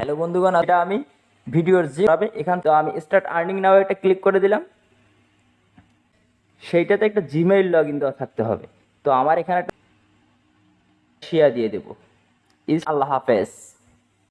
Hello বন্ধুগণ, এটা আমি ভিডিওর যে হবে, এখান তো আমি স্টার্ট আর্নিং নাও একটা ক্লিক করে দিলাম। সেইটাতে একটা জিমেইল লগ ইন দেওয়া থাকতে হবে। তো আমার এখানে একটা শেয়ার দিয়ে দেবো। ইস আল্লাহ হাফেজ।